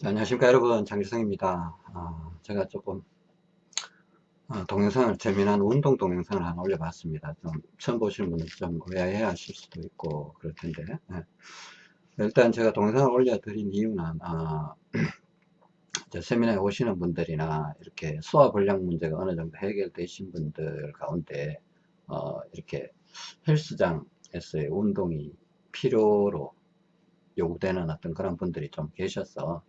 자, 안녕하십니까 여러분. 장기성입니다. 어, 제가 조금 어, 동영상을 재미난 운동 동영상을 하나 올려봤습니다. 좀 처음 보시는 분은 좀 의아해 하실 수도 있고 그럴 텐데 네. 일단 제가 동영상을 올려드린 이유는 어, 세미나에 오시는 분들이나 이렇게 소화불량 문제가 어느 정도 해결되신 분들 가운데 어, 이렇게 헬스장에서의 운동이 필요로 요구되는 어떤 그런 분들이 좀 계셔서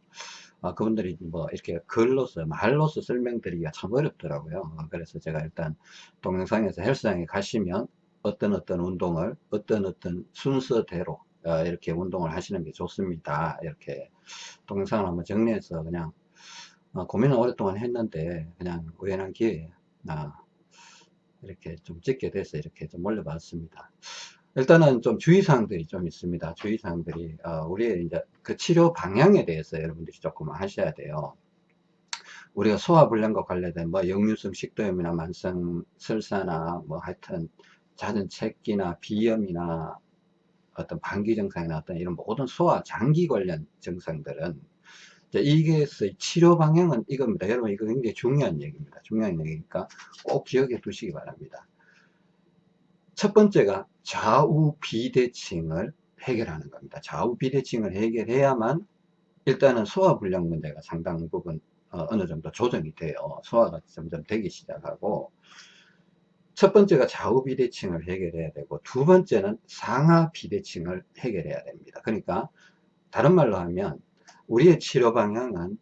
아, 그분들이 뭐 이렇게 글로서 말로서 설명드리기가 참 어렵더라고요. 어, 그래서 제가 일단 동영상에서 헬스장에 가시면 어떤 어떤 운동을 어떤 어떤 순서대로 어, 이렇게 운동을 하시는 게 좋습니다. 이렇게 동영상을 한번 정리해서 그냥 어, 고민을 오랫동안 했는데 그냥 우연한 기회에 아, 이렇게 좀 찍게 돼서 이렇게 좀 올려봤습니다 일단은 좀 주의사항들이 좀 있습니다. 주의사항들이, 어, 우리의 이제 그 치료 방향에 대해서 여러분들이 조금 하셔야 돼요. 우리가 소화불량과 관련된 뭐 역류성 식도염이나 만성 설사나 뭐 하여튼 잦은 체기나 비염이나 어떤 방기 증상이나 어떤 이런 모든 소화 장기 관련 증상들은 이게 치료 방향은 이겁니다. 여러분 이거 굉장히 중요한 얘기입니다. 중요한 얘기니까 꼭 기억해 두시기 바랍니다. 첫 번째가 좌우 비대칭을 해결하는 겁니다. 좌우 비대칭을 해결해야만 일단은 소화불량 문제가 상당 부분 어, 느 정도 조정이 돼요. 소화가 점점 되기 시작하고 첫 번째가 좌우 비대칭을 해결해야 되고 두 번째는 상하 비대칭을 해결해야 됩니다. 그러니까 다른 말로 하면 우리의 치료 방향은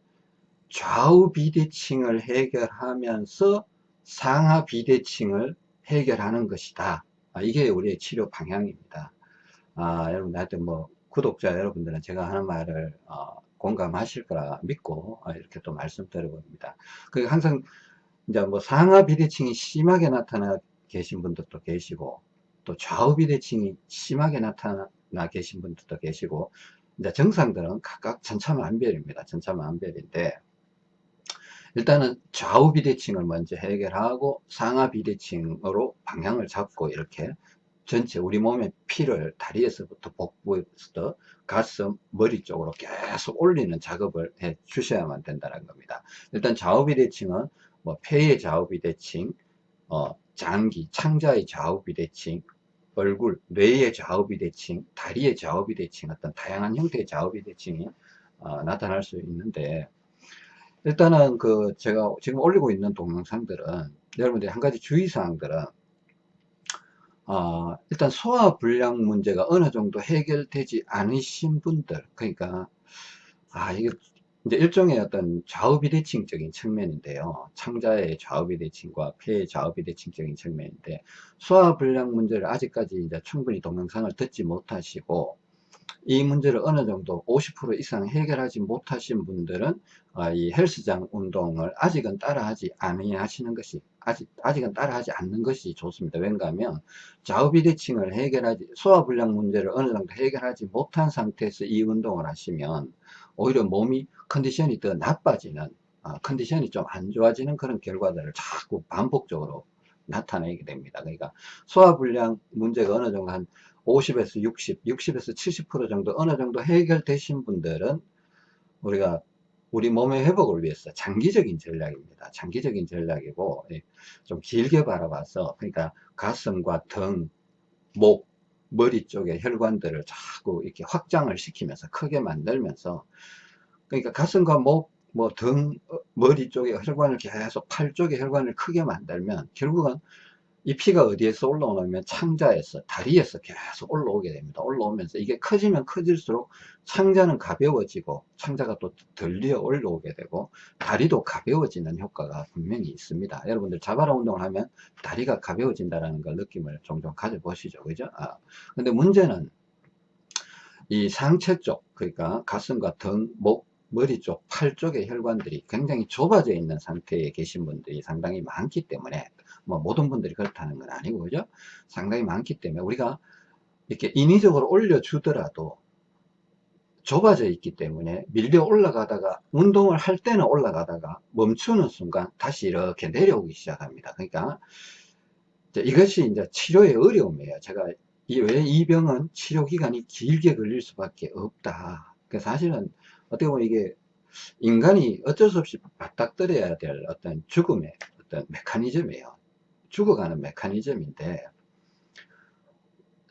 좌우 비대칭을 해결하면서 상하 비대칭을 해결하는 것이다. 아, 이게 우리의 치료 방향입니다. 아, 여러분, 하여튼 뭐, 구독자 여러분들은 제가 하는 말을, 어, 공감하실 거라 믿고, 어, 이렇게 또 말씀드려봅니다. 그 항상, 이제 뭐 상하 비대칭이 심하게 나타나 계신 분들도 계시고, 또 좌우 비대칭이 심하게 나타나 계신 분들도 계시고, 이제 정상들은 각각 천차만별입니다. 천차만별인데, 일단은 좌우 비대칭을 먼저 해결하고 상하 비대칭으로 방향을 잡고 이렇게 전체 우리 몸의 피를 다리에서부터 복부에서 가슴, 머리 쪽으로 계속 올리는 작업을 해 주셔야만 된다는 겁니다. 일단 좌우 비대칭은 뭐 폐의 좌우 비대칭, 어, 장기, 창자의 좌우 비대칭, 얼굴, 뇌의 좌우 비대칭, 다리의 좌우 비대칭 어떤 다양한 형태의 좌우 비대칭이 어, 나타날 수 있는데 일단은 그 제가 지금 올리고 있는 동영상들은 여러분들이 한 가지 주의사항들은 어, 일단 소화 불량 문제가 어느 정도 해결되지 않으신 분들 그러니까 아 이게 이제 일종의 어떤 좌우비대칭적인 측면인데요. 창자의 좌우비대칭과 폐의 좌우비대칭적인 측면인데 소화불량 문제를 아직까지 이제 충분히 동영상을 듣지 못하시고 이 문제를 어느 정도 50% 이상 해결하지 못하신 분들은 아, 이 헬스장 운동을 아직은 따라하지 아니하시는 것이 아직 아직은 따라하지 않는 것이 좋습니다. 왜냐하면 좌우비대칭을 해결하지 소화불량 문제를 어느 정도 해결하지 못한 상태에서 이 운동을 하시면 오히려 몸이 컨디션이 더 나빠지는 아, 컨디션이 좀 안 좋아지는 그런 결과들을 자꾸 반복적으로 나타내게 됩니다. 그러니까 소화불량 문제가 어느 정도 한 50에서 60, 60에서 70% 정도 어느 정도 해결되신 분들은 우리가 우리 몸의 회복을 위해서 장기적인 전략입니다. 장기적인 전략이고 예, 좀 길게 바라봐서 그러니까 가슴과 등, 목, 머리 쪽의 혈관들을 자꾸 이렇게 확장을 시키면서 크게 만들면서 그러니까 가슴과 목, 뭐 등, 어, 머리 쪽의 혈관을 계속 팔 쪽의 혈관을 크게 만들면 결국은 이 피가 어디에서 올라오냐면 창자에서 다리에서 계속 올라오게 됩니다. 올라오면서 이게 커지면 커질수록 창자는 가벼워지고 창자가 또 덜리어 올라오게 되고 다리도 가벼워지는 효과가 분명히 있습니다. 여러분들 자바라 운동을 하면 다리가 가벼워진다는 걸 느낌을 종종 가져보시죠. 그죠? 아, 근데 문제는 이 상체 쪽 그러니까 가슴과 등, 목, 머리 쪽, 팔 쪽의 혈관들이 굉장히 좁아져 있는 상태에 계신 분들이 상당히 많기 때문에 뭐 모든 분들이 그렇다는 건 아니고 그죠? 상당히 많기 때문에 우리가 이렇게 인위적으로 올려주더라도 좁아져 있기 때문에 밀려 올라가다가 운동을 할 때는 올라가다가 멈추는 순간 다시 이렇게 내려오기 시작합니다. 그러니까 이것이 이제 치료의 어려움이에요. 제가 왜이 병은 치료 기간이 길게 걸릴 수밖에 없다. 그 사실은 어떻게 보면 이게 인간이 어쩔 수 없이 맞닥뜨려야 될 어떤 죽음의 어떤 메커니즘이에요. 죽어가는 메커니즘인데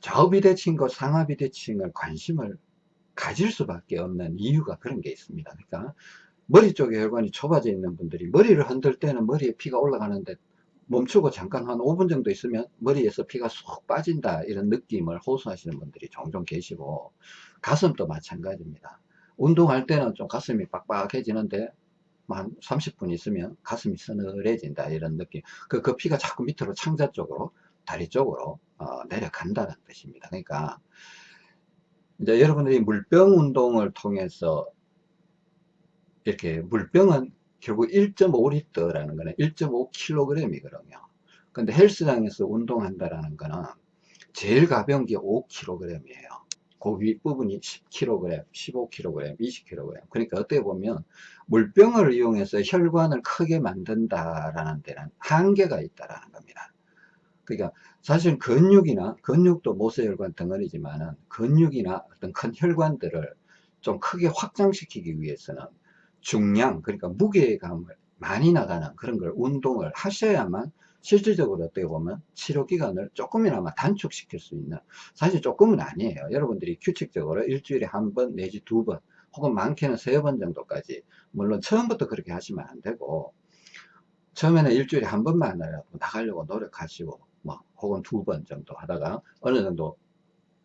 좌우비대칭과 상하비대칭을 관심을 가질 수밖에 없는 이유가 그런 게 있습니다. 그러니까 머리 쪽에 혈관이 좁아져 있는 분들이 머리를 흔들 때는 머리에 피가 올라가는데 멈추고 잠깐 한 5분 정도 있으면 머리에서 피가 쏙 빠진다 이런 느낌을 호소하시는 분들이 종종 계시고 가슴도 마찬가지입니다. 운동할 때는 좀 가슴이 빡빡해지는데 한 30분 있으면 가슴이 서늘해진다 이런 느낌. 그, 그 피가 자꾸 밑으로 창자 쪽으로 다리 쪽으로 어, 내려간다는 뜻입니다. 그러니까 이제 여러분들이 물병 운동을 통해서 이렇게 물병은 결국 1.5리터라는 거는 1.5kg이거든요 근데 헬스장에서 운동한다라는 거는 제일 가벼운 게 5kg이에요 그 윗부분이 10kg, 15kg, 20kg. 그러니까 어떻게 보면 물병을 이용해서 혈관을 크게 만든다라는 데는 한계가 있다라는 겁니다. 그러니까 사실 근육이나 근육도 모세혈관 덩어리지만은 근육이나 어떤 큰 혈관들을 좀 크게 확장시키기 위해서는 중량 그러니까 무게감을 많이 나가는 그런 걸 운동을 하셔야만 실질적으로 어떻게 보면 치료 기간을 조금이나마 단축시킬 수 있는 사실 조금은 아니에요. 여러분들이 규칙적으로 일주일에 한 번 내지 두 번 혹은 많게는 세 번 정도까지 물론 처음부터 그렇게 하시면 안 되고 처음에는 일주일에 한 번만 나가려고 노력하시고 뭐 혹은 두 번 정도 하다가 어느 정도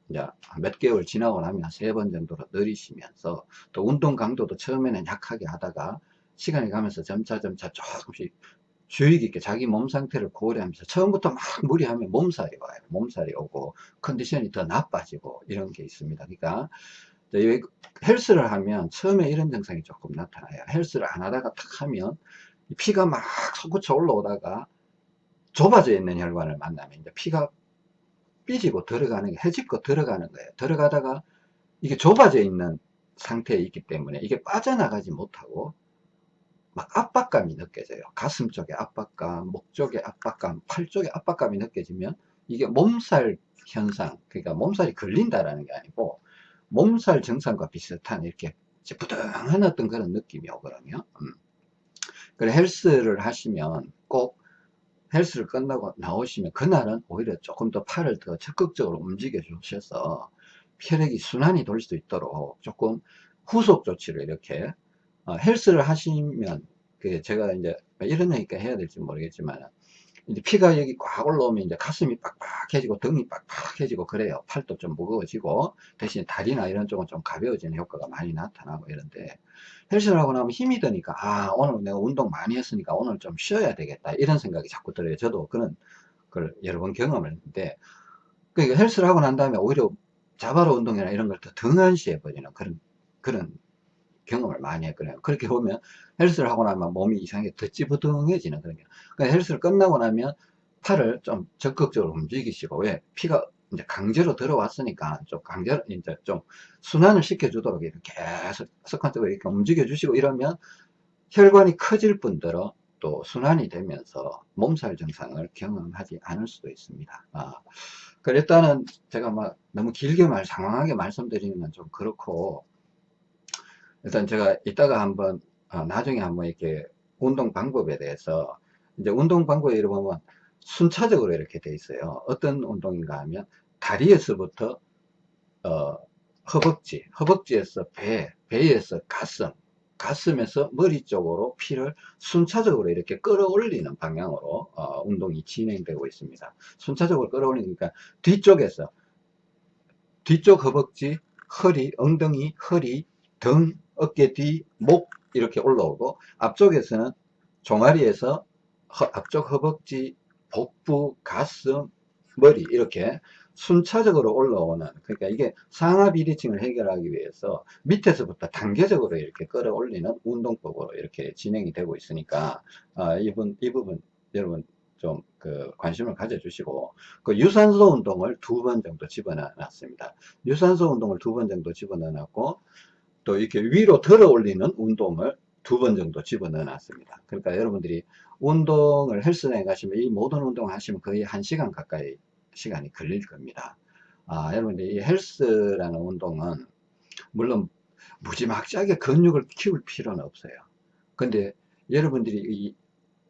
이제 몇 개월 지나고 나면 세 번 정도로 늘리시면서 또 운동 강도도 처음에는 약하게 하다가 시간이 가면서 점차 점차 조금씩 주의 깊게 자기 몸 상태를 고려하면서 처음부터 막 무리하면 몸살이 와요. 몸살이 오고 컨디션이 더 나빠지고 이런 게 있습니다. 그러니까 헬스를 하면 처음에 이런 증상이 조금 나타나요. 헬스를 안 하다가 탁 하면 피가 막 솟구쳐 올라오다가 좁아져 있는 혈관을 만나면 이제 피가 삐지고 들어가는 게 해집고 들어가는 거예요. 들어가다가 이게 좁아져 있는 상태에 있기 때문에 이게 빠져나가지 못하고 막 압박감이 느껴져요. 가슴 쪽에 압박감, 목 쪽에 압박감, 팔 쪽에 압박감이 느껴지면 이게 몸살 현상, 그러니까 몸살이 걸린다라는 게 아니고 몸살 증상과 비슷한 이렇게 부둥한 어떤 그런 느낌이 오거든요. 음. 그래 헬스를 하시면 꼭 헬스를 끝나고 나오시면 그날은 오히려 조금 더 팔을 더 적극적으로 움직여 주셔서 혈액이 순환이 돌수 있도록 조금 후속 조치를 이렇게 어, 헬스를 하시면 그 제가 이제 이런 얘기까 해야 될지 모르겠지만 이제 피가 여기 꽉 올라오면 이제 가슴이 빡빡해지고 등이 빡빡해지고 그래요. 팔도 좀 무거워지고 대신 다리나 이런 쪽은 좀 가벼워지는 효과가 많이 나타나고 이런데 헬스를 하고 나면 힘이 드니까 아 오늘 내가 운동 많이 했으니까 오늘 좀 쉬어야 되겠다 이런 생각이 자꾸 들어요. 저도 그런 걸 여러 번 경험을 했는데 그러니까 헬스를 하고 난 다음에 오히려 자바로 운동이나 이런 걸 더 등한시해 버리는 그런 그런 경험을 많이 했거든요. 그렇게 보면 헬스를 하고 나면 몸이 이상하게 더 찌부둥해지는 그런 게. 그러니까 헬스를 끝나고 나면 팔을 좀 적극적으로 움직이시고 왜 피가 이제 강제로 들어왔으니까 좀 강제로 이제 좀 순환을 시켜주도록 이렇게 계속 습관적으로 이렇게 움직여 주시고 이러면 혈관이 커질 뿐더러 또 순환이 되면서 몸살 증상을 경험하지 않을 수도 있습니다. 아, 그 일단은 제가 막 너무 길게 말, 장황하게 말씀드리는 건 좀 그렇고 일단 제가 이따가 한번 어, 나중에 한번 이렇게 운동 방법에 대해서 이제 운동 방법에 보면 순차적으로 이렇게 돼 있어요. 어떤 운동인가 하면 다리에서부터 어, 허벅지 허벅지에서 배 배에서 가슴 가슴에서 머리 쪽으로 피를 순차적으로 이렇게 끌어올리는 방향으로 어, 운동이 진행되고 있습니다. 순차적으로 끌어올리니까 뒤쪽에서 뒤쪽 허벅지 허리 엉덩이 허리 등 어깨 뒤, 목 이렇게 올라오고 앞쪽에서는 종아리에서 허, 앞쪽 허벅지, 복부, 가슴, 머리 이렇게 순차적으로 올라오는 그러니까 이게 상하 비대칭을 해결하기 위해서 밑에서부터 단계적으로 이렇게 끌어올리는 운동법으로 이렇게 진행이 되고 있으니까 아, 이분 이 부분 여러분 좀 그 관심을 가져 주시고 그 유산소 운동을 두 번 정도 집어넣어 놨습니다. 유산소 운동을 두 번 정도 집어넣어 놨고 또 이렇게 위로 들어 올리는 운동을 두 번 정도 집어넣어 놨습니다. 그러니까 여러분들이 운동을 헬스장에 가시면 이 모든 운동을 하시면 거의 한 시간 가까이 시간이 걸릴 겁니다. 아, 여러분들 이 헬스라는 운동은 물론 무지막지하게 근육을 키울 필요는 없어요. 근데 여러분들이 이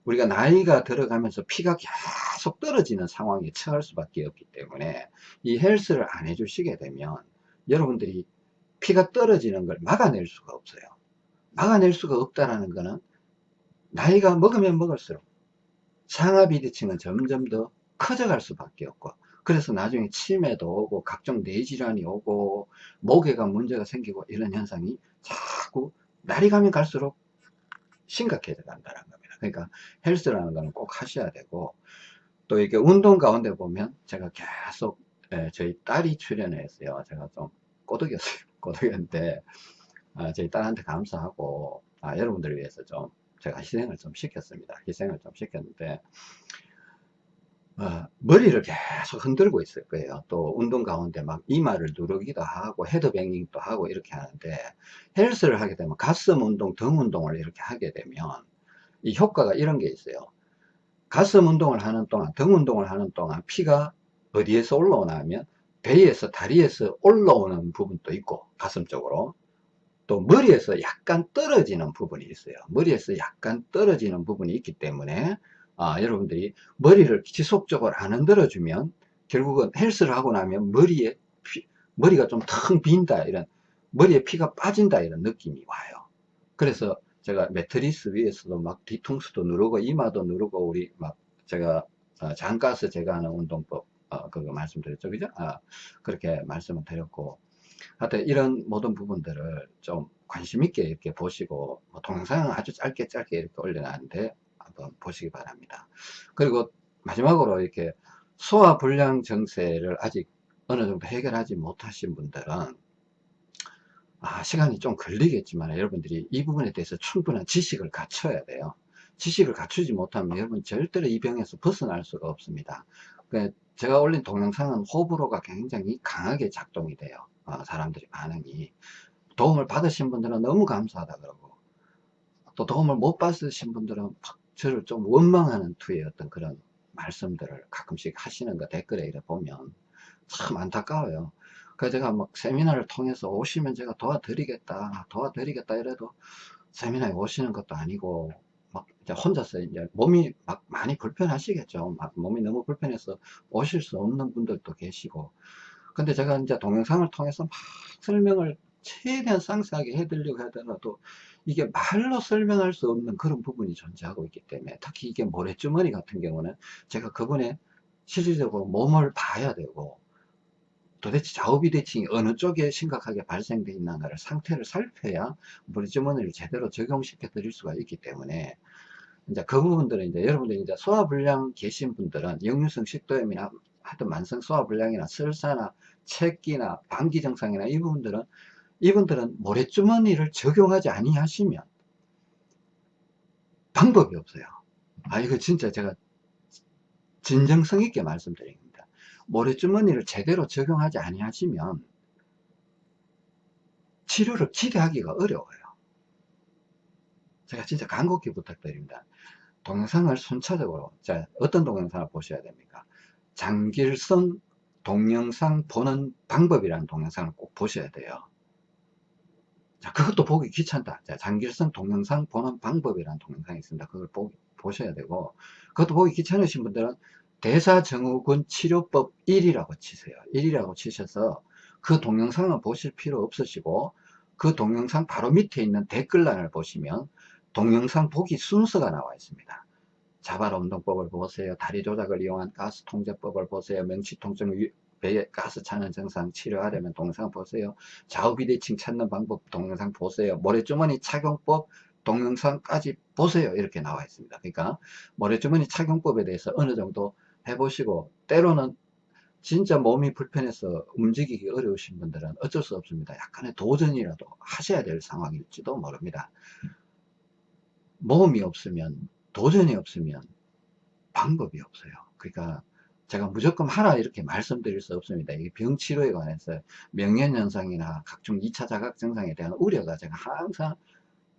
우리가 나이가 들어가면서 피가 계속 떨어지는 상황에 처할 수밖에 없기 때문에 이 헬스를 안 해주시게 되면 여러분들이 피가 떨어지는 걸 막아낼 수가 없어요. 막아낼 수가 없다라는 거는 나이가 먹으면 먹을수록 상하비대칭은 점점 더 커져갈 수밖에 없고 그래서 나중에 치매도 오고 각종 뇌질환이 오고 목에가 문제가 생기고 이런 현상이 자꾸 날이 가면 갈수록 심각해져 간다는 겁니다. 그러니까 헬스라는 거는 꼭 하셔야 되고 또 이렇게 운동 가운데 보면 제가 계속 예, 저희 딸이 출연했어요. 제가 좀 꼬드겼어요. 꼬드겼는데 아, 저희 딸한테 감사하고 아, 여러분들을 위해서 좀 제가 희생을 좀 시켰습니다. 희생을 좀 시켰는데 어, 머리를 계속 흔들고 있을 거예요. 또 운동 가운데 막 이마를 누르기도 하고 헤드뱅잉도 하고 이렇게 하는데 헬스를 하게 되면 가슴 운동, 등 운동을 이렇게 하게 되면 이 효과가 이런 게 있어요. 가슴 운동을 하는 동안, 등 운동을 하는 동안 피가 어디에서 올라오나 하면 배에서 다리에서 올라오는 부분도 있고 가슴 쪽으로 또 머리에서 약간 떨어지는 부분이 있어요. 머리에서 약간 떨어지는 부분이 있기 때문에 아, 여러분들이 머리를 지속적으로 안 흔들어 주면 결국은 헬스를 하고 나면 머리에 피, 머리가 좀 텅 빈다 이런 머리에 피가 빠진다 이런 느낌이 와요. 그래서 제가 매트리스 위에서도 막 뒤통수도 누르고 이마도 누르고 우리 막 제가 어, 장가스 제거하는 운동법 어, 그거 말씀드렸죠 그죠 아, 그렇게 말씀을 드렸고 하여튼 이런 모든 부분들을 좀 관심 있게 이렇게 보시고 뭐 동영상은 아주 짧게 짧게 이렇게 올려놨는데 한번 보시기 바랍니다. 그리고 마지막으로 이렇게 소화불량 증세를 아직 어느 정도 해결하지 못하신 분들은 아, 시간이 좀 걸리겠지만 여러분들이 이 부분에 대해서 충분한 지식을 갖춰야 돼요. 지식을 갖추지 못하면 여러분 절대로 이 병에서 벗어날 수가 없습니다. 그러니까 제가 올린 동영상은 호불호가 굉장히 강하게 작동이 돼요. 어, 사람들이 반응이. 도움을 받으신 분들은 너무 감사하다 그러고 또 도움을 못 받으신 분들은 저를 좀 원망하는 투의 어떤 그런 말씀들을 가끔씩 하시는 거 댓글에 이래 보면 참 안타까워요. 그래서 제가 막 세미나를 통해서 오시면 제가 도와드리겠다, 도와드리겠다 이래도 세미나에 오시는 것도 아니고 혼자서 이제 몸이 막 많이 불편하시겠죠. 막 몸이 너무 불편해서 오실 수 없는 분들도 계시고. 근데 제가 이제 동영상을 통해서 막 설명을 최대한 상세하게 해드리려고 하더라도 이게 말로 설명할 수 없는 그런 부분이 존재하고 있기 때문에 특히 이게 모래주머니 같은 경우는 제가 그분의 실질적으로 몸을 봐야 되고 도대체 좌우비대칭이 어느 쪽에 심각하게 발생되어 있는가를 상태를 살펴야 모래주머니를 제대로 적용시켜 드릴 수가 있기 때문에 이제 그 부분들은 이제 여러분들 이제 소화불량 계신 분들은 역류성 식도염이나 하여튼 만성 소화불량이나 설사나 체기나 방기 증상이나 이 부분들은 이분들은 모래주머니를 적용하지 아니하시면 방법이 없어요. 아 이거 진짜 제가 진정성 있게 말씀드립니다. 모래주머니를 제대로 적용하지 아니하시면 치료를 기대하기가 어려워요. 제가 진짜 간곡히 부탁드립니다. 동영상을 순차적으로 자 어떤 동영상을 보셔야 됩니까? 장길성 동영상 보는 방법이라는 동영상을 꼭 보셔야 돼요. 자, 그것도 보기 귀찮다. 자, 장길성 동영상 보는 방법이라는 동영상이 있습니다. 그걸 보, 보셔야 되고, 그것도 보기 귀찮으신 분들은 대사증후군 치료법 1이라고 치세요. 1이라고 치셔서 그 동영상을 보실 필요 없으시고, 그 동영상 바로 밑에 있는 댓글란을 보시면 동영상 보기 순서가 나와 있습니다. 자발 운동법을 보세요. 다리 조작을 이용한 가스 통제법을 보세요. 명치통증 배에 가스 차는 증상 치료하려면 동영상 보세요. 좌우 비대칭 찾는 방법 동영상 보세요. 모래주머니 착용법 동영상까지 보세요. 이렇게 나와 있습니다. 그러니까 모래주머니 착용법에 대해서 어느 정도 해보시고 때로는 진짜 몸이 불편해서 움직이기 어려우신 분들은 어쩔 수 없습니다. 약간의 도전이라도 하셔야 될 상황일지도 모릅니다. 모험이 없으면 도전이 없으면 방법이 없어요. 그러니까 제가 무조건 하라 이렇게 말씀드릴 수 없습니다. 이 병치료에 관해서 명현현상이나 각종 2차 자각 증상에 대한 우려가 제가 항상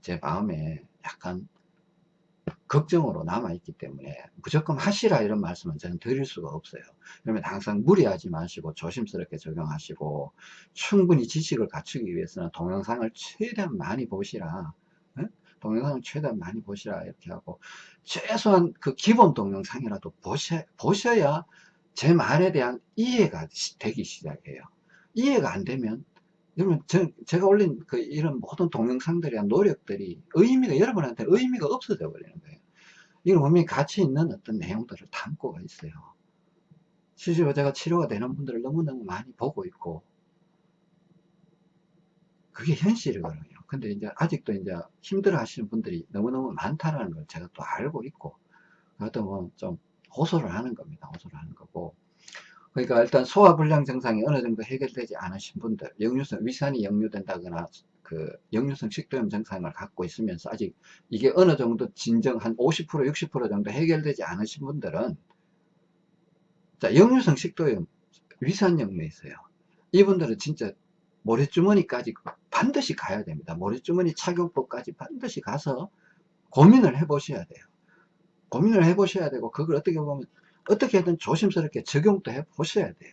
제 마음에 약간 걱정으로 남아있기 때문에 무조건 하시라 이런 말씀은 저는 드릴 수가 없어요. 그러면 항상 무리하지 마시고 조심스럽게 적용하시고 충분히 지식을 갖추기 위해서는 동영상을 최대한 많이 보시라. 예? 동영상을 최대한 많이 보시라 이렇게 하고 최소한 그 기본 동영상이라도 보셔, 보셔야 제 말에 대한 이해가 되기 시작해요. 이해가 안 되면 여러분 저, 제가 올린 그 이런 모든 동영상들이나 노력들이 의미가 여러분한테 의미가 없어져 버리는 거예요. 이건 분명히 가치 있는 어떤 내용들을 담고 있어요. 실제로 제가 치료가 되는 분들을 너무너무 많이 보고 있고 그게 현실이거든요. 근데 이제 아직도 이제 힘들어 하시는 분들이 너무너무 많다라는 걸 제가 또 알고 있고 그것도 뭐좀 호소를 하는 겁니다. 호소를 하는 거고 그러니까 일단 소화불량 증상이 어느 정도 해결되지 않으신 분들 역류성 위산이 역류된다거나 그 역류성 식도염 증상을 갖고 있으면서 아직 이게 어느 정도 진정 한 50% 60% 정도 해결되지 않으신 분들은 자 역류성 식도염 위산 역류에 있어요 이분들은 진짜 모래주머니까지 반드시 가야 됩니다 모래주머니 착용법까지 반드시 가서 고민을 해 보셔야 돼요 고민을 해 보셔야 되고 그걸 어떻게 보면 어떻게든 조심스럽게 적용도 해 보셔야 돼요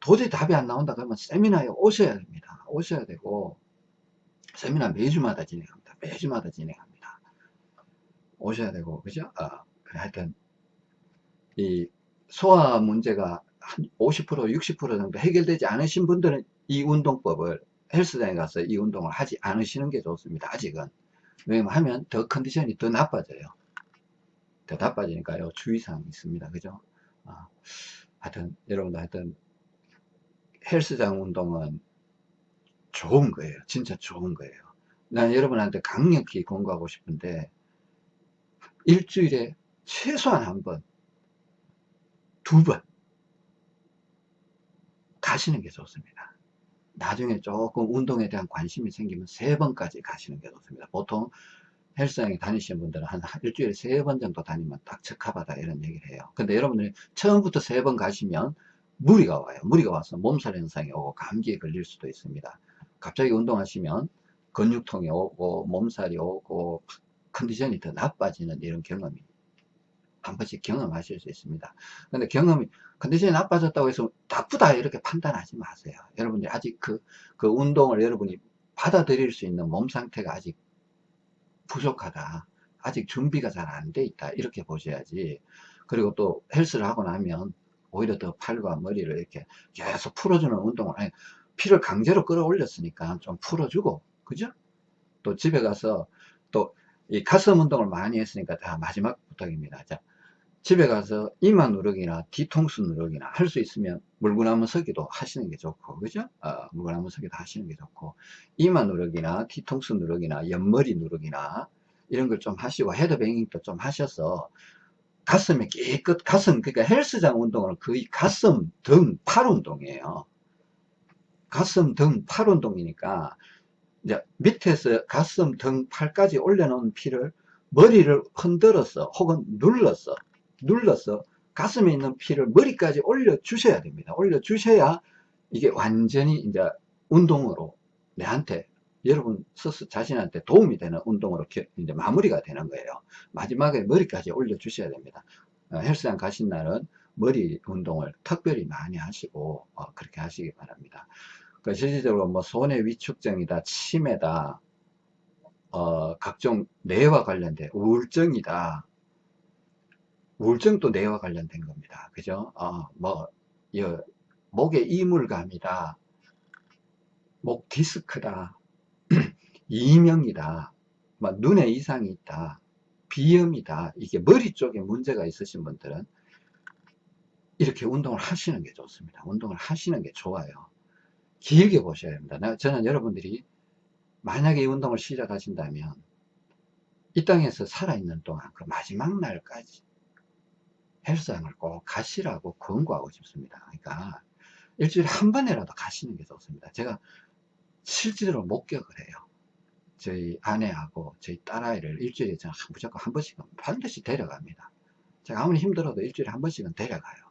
도저히 답이 안 나온다 그러면 세미나에 오셔야 됩니다. 오셔야 되고 세미나 매주마다 진행합니다. 매주마다 진행합니다. 오셔야 되고 그죠? 어, 하여튼 이 소화 문제가 한 50% 60% 정도 해결되지 않으신 분들은 이 운동법을 헬스장에 가서 이 운동을 하지 않으시는 게 좋습니다. 아직은 왜냐면 하면 더 컨디션이 더 나빠져요. 더 나빠지니까요. 주의사항이 있습니다. 그죠? 어, 하여튼 여러분들 하여튼 헬스장 운동은 좋은 거예요. 진짜 좋은 거예요. 난 여러분한테 강력히 권고하고 싶은데 일주일에 최소한 한 번, 두 번 가시는 게 좋습니다. 나중에 조금 운동에 대한 관심이 생기면 세 번까지 가시는 게 좋습니다. 보통 헬스장에 다니시는 분들은 한 일주일에 세 번 정도 다니면 딱 적합하다 이런 얘기를 해요. 근데 여러분들이 처음부터 세 번 가시면 무리가 와요. 무리가 와서 몸살 현상이 오고 감기에 걸릴 수도 있습니다. 갑자기 운동하시면 근육통이 오고 몸살이 오고 컨디션이 더 나빠지는 이런 경험이 한 번씩 경험하실 수 있습니다. 근데 경험이 컨디션이 나빠졌다고 해서 나쁘다 이렇게 판단하지 마세요. 여러분들이 아직 그, 그 운동을 여러분이 받아들일 수 있는 몸 상태가 아직 부족하다. 아직 준비가 잘 안 돼 있다. 이렇게 보셔야지. 그리고 또 헬스를 하고 나면 오히려 더 팔과 머리를 이렇게 계속 풀어주는 운동을 아니, 피를 강제로 끌어올렸으니까 좀 풀어주고 그죠? 또 집에 가서 또 이 가슴 운동을 많이 했으니까 다 마지막 부탁입니다. 자, 집에 가서 이마 누르기나 뒤통수 누르기나 할 수 있으면 물구나무 서기도 하시는 게 좋고 그죠? 어, 물구나무 서기도 하시는 게 좋고 이마 누르기나 뒤통수 누르기나 옆머리 누르기나 이런 걸 좀 하시고 헤드뱅잉도 좀 하셔서 가슴에 깨끗 가슴 그러니까 헬스장 운동은 거의 가슴 등 팔 운동이에요 가슴 등 팔 운동이니까 이제 밑에서 가슴 등 팔까지 올려놓은 피를 머리를 흔들어서 혹은 눌러서 눌러서 가슴에 있는 피를 머리까지 올려 주셔야 됩니다 올려 주셔야 이게 완전히 이제 운동으로 내한테 여러분 스스 자신한테 도움이 되는 운동으로 이제 마무리가 되는 거예요. 마지막에 머리까지 올려 주셔야 됩니다. 어, 헬스장 가신 날은 머리 운동을 특별히 많이 하시고 어, 그렇게 하시기 바랍니다. 그 실질적으로 뭐 손의 위축증이다, 치매다, 어, 각종 뇌와 관련된 우울증이다. 우울증도 뇌와 관련된 겁니다. 그죠? 어, 뭐, 여, 목에 이물감이다. 목 디스크다. 이명이다. 막 눈에 이상이 있다. 비염이다. 이게 머리 쪽에 문제가 있으신 분들은 이렇게 운동을 하시는 게 좋습니다. 운동을 하시는 게 좋아요. 길게 보셔야 됩니다. 저는 여러분들이 만약에 이 운동을 시작하신다면 이 땅에서 살아있는 동안 그 마지막 날까지 헬스장을 꼭 가시라고 권고하고 싶습니다. 그러니까 일주일에 한 번이라도 가시는 게 좋습니다. 제가 실제로 목격을 해요. 저희 아내하고 저희 딸아이를 일주일에 저는 무조건 한 번씩은 반드시 데려갑니다. 제가 아무리 힘들어도 일주일에 한 번씩은 데려가요.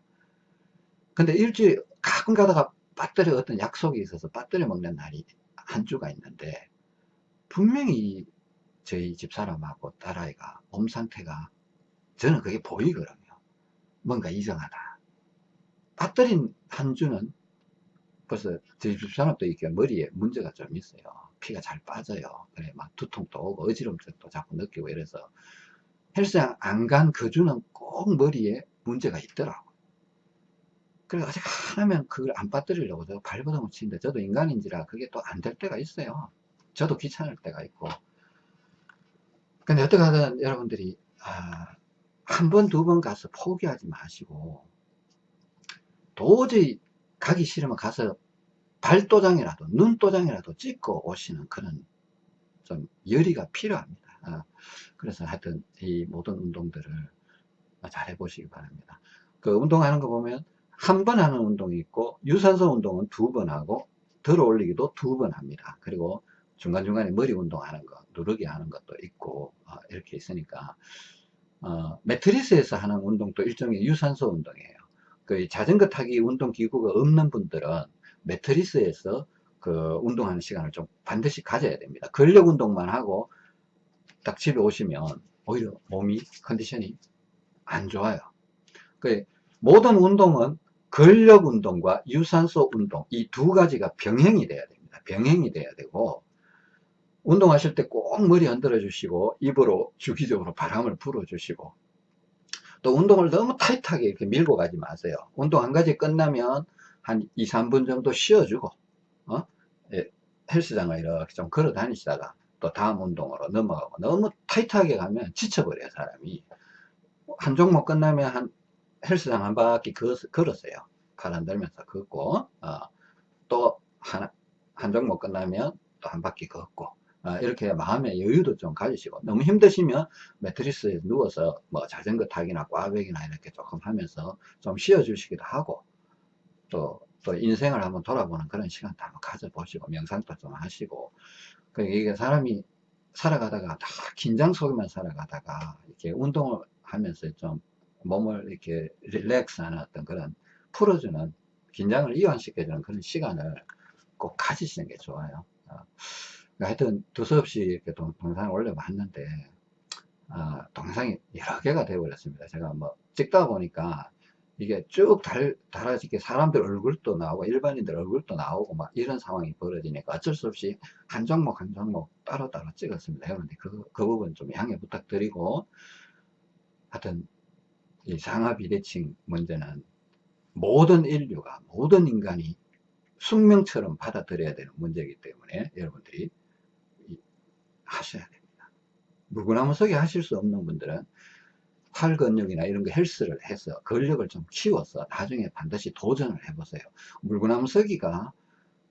근데 일주일 가끔 가다가 빠뜨려 어떤 약속이 있어서 빠뜨려 먹는 날이 한 주가 있는데 분명히 저희 집사람하고 딸아이가 몸 상태가 저는 그게 보이거든요. 뭔가 이상하다. 빠뜨린 한 주는 벌써 집사람도 이렇게 머리에 문제가 좀 있어요. 피가 잘 빠져요. 그래 막 두통도 오고 어지럼증도 자꾸 느끼고 이래서 헬스장 안 간 그 주는 꼭 머리에 문제가 있더라고. 그래 어떻게 하면 그걸 안 빠뜨리려고 저 발버둥을 치는데 저도 인간인지라 그게 또 안 될 때가 있어요. 저도 귀찮을 때가 있고. 근데 어떻게 하든 여러분들이 아, 한 번, 두 번 가서 포기하지 마시고 도저히 가기 싫으면 가서 발도장이라도 눈도장이라도 찍고 오시는 그런 좀 열의가 필요합니다. 아, 그래서 하여튼 이 모든 운동들을 잘 해보시기 바랍니다. 그 운동하는 거 보면 한 번 하는 운동이 있고 유산소 운동은 두 번 하고 들어 올리기도 두 번 합니다. 그리고 중간중간에 머리 운동하는 거 누르기 하는 것도 있고 어, 이렇게 있으니까 어, 매트리스에서 하는 운동도 일종의 유산소 운동이에요. 그 자전거 타기 운동 기구가 없는 분들은 매트리스에서 그 운동하는 시간을 좀 반드시 가져야 됩니다. 근력 운동만 하고 딱 집에 오시면 오히려 몸이 컨디션이 안 좋아요. 그 모든 운동은 근력 운동과 유산소 운동 이 두 가지가 병행이 돼야 됩니다. 병행이 돼야 되고 운동하실 때 꼭 머리 흔들어 주시고 입으로 주기적으로 바람을 불어 주시고 또 운동을 너무 타이트하게 이렇게 밀고 가지 마세요. 운동 한 가지 끝나면 한 2, 3분 정도 쉬어주고 어? 예, 헬스장을 이렇게 좀 걸어 다니시다가 또 다음 운동으로 넘어가고 너무 타이트하게 가면 지쳐버려요 사람이 한 종목 끝나면 한 헬스장 한 바퀴 걸었어요 가안 들면서 걷고 어, 또한 한 종목 끝나면 또 한 바퀴 걷고 어, 이렇게 마음의 여유도 좀 가지시고 너무 힘드시면 매트리스에 누워서 뭐 자전거 타기나 꽈배기나 이렇게 조금 하면서 좀 쉬어 주시기도 하고 또, 또 인생을 한번 돌아보는 그런 시간도 한번 가져보시고 명상도 좀 하시고 그 이게 사람이 살아가다가 다 긴장 속에만 살아가다가 이렇게 운동을 하면서 좀 몸을 이렇게 릴렉스 하는 어떤 그런 풀어주는 긴장을 이완시켜주는 그런 시간을 꼭 가지시는 게 좋아요. 어. 하여튼 두서없이 이렇게 동, 영상을 올려봤는데 어, 동영상이 여러 개가 되어버렸습니다. 제가 뭐 찍다 보니까 이게 쭉 달, 달아지게 사람들 얼굴도 나오고 일반인들 얼굴도 나오고 막 이런 상황이 벌어지니까 어쩔 수 없이 한 종목 한 종목 따로따로 찍었습니다. 여러분들 그, 그 부분 좀 양해 부탁드리고 하여튼 이 상하 비대칭 문제는 모든 인류가 모든 인간이 숙명처럼 받아들여야 되는 문제이기 때문에 여러분들이 하셔야 됩니다. 물구나무 서기 하실 수 없는 분들은 팔 근육이나 이런 거 헬스를 해서 근력을 좀 키워서 나중에 반드시 도전을 해보세요. 물구나무 서기가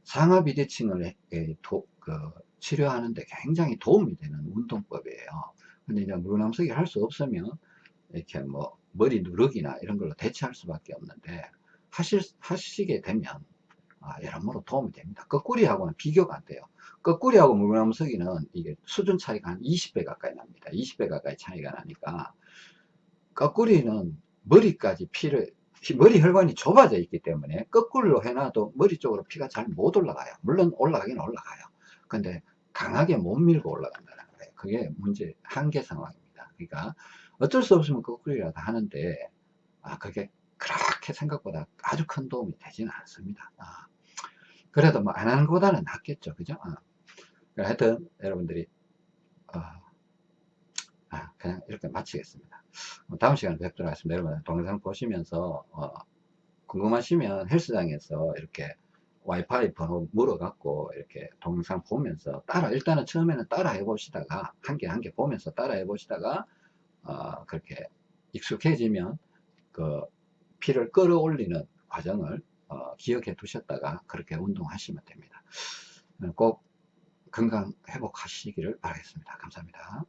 상하비대칭을 도, 그, 치료하는데 굉장히 도움이 되는 운동법이에요. 근데 이제 물구나무 서기 할 수 없으면 이렇게 뭐 머리 누르기나 이런 걸로 대체할 수밖에 없는데 하실, 하시게 되면 아, 여러모로 도움이 됩니다. 거꾸리하고는 비교가 안 돼요. 거꾸리하고 물구나무 서기는 이게 수준 차이가 한 20배 가까이 납니다. 20배 가까이 차이가 나니까 거꾸리는 머리까지 피를 머리 혈관이 좁아져 있기 때문에 거꾸로 해놔도 머리 쪽으로 피가 잘 못 올라가요. 물론 올라가긴 올라가요. 근데 강하게 못 밀고 올라간다는 거예요. 그게 문제 한계 상황입니다. 그러니까 어쩔 수 없으면 거꾸리라도 하는데 아 그게 그렇게 생각보다 아주 큰 도움이 되지는 않습니다. 아, 그래도 뭐 안 하는 것보다는 낫겠죠. 그죠? 아, 하여튼 여러분들이 어, 아, 그냥 이렇게 마치겠습니다 뭐 다음 시간에 뵙도록 하겠습니다. 여러분 동영상 보시면서 어, 궁금하시면 헬스장에서 이렇게 와이파이 번호 물어갖고 이렇게 동영상 보면서 따라 일단은 처음에는 따라 해보시다가 한 개 한 개 보면서 따라 해보시다가 어, 그렇게 익숙해지면 그 피를 끌어올리는 과정을 어, 기억해 두셨다가 그렇게 운동하시면 됩니다. 꼭 건강 회복하시기를 바라겠습니다. 감사합니다.